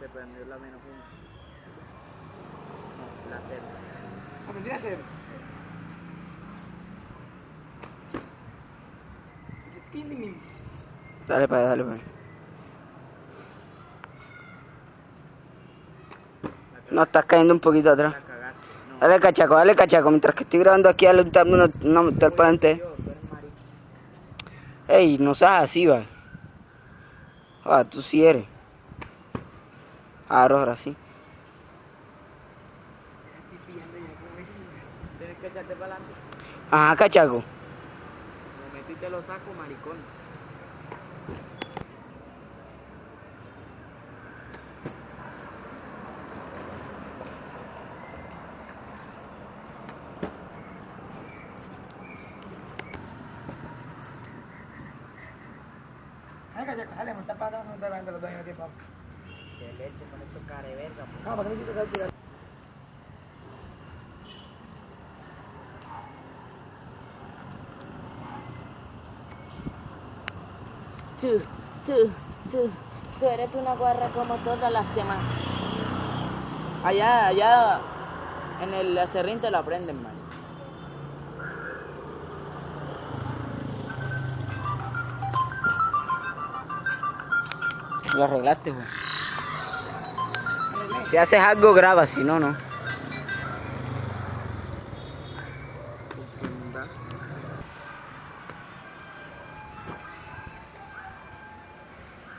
se prendió la menos uno. No, la cero. Aprendí a hacer. Dale para dale para. No, estás cayendo un poquito atrás. No. Dale cachaco, dale cachaco. Mientras que estoy grabando aquí, dale un tap, una, una mental para adelante. Yo, tú eres marica. Ey, no seas así, va. Ah, tú sí eres. Ahora, ahora sí. Tienes que echarte para adelante. Ajá, cachaco. Como metiste los saco, maricón. Dale, dale, me está parando, no está parando los dos mismo tiempo. Que leche con estos cara de verga. po. No, porque me hiciste tirar. Tú, tú, tú, tú eres una guarra como todas las demás. Allá, allá, en el acerrín te lo aprenden, man. Lo arreglaste, güey. Si haces algo, graba, si no, no.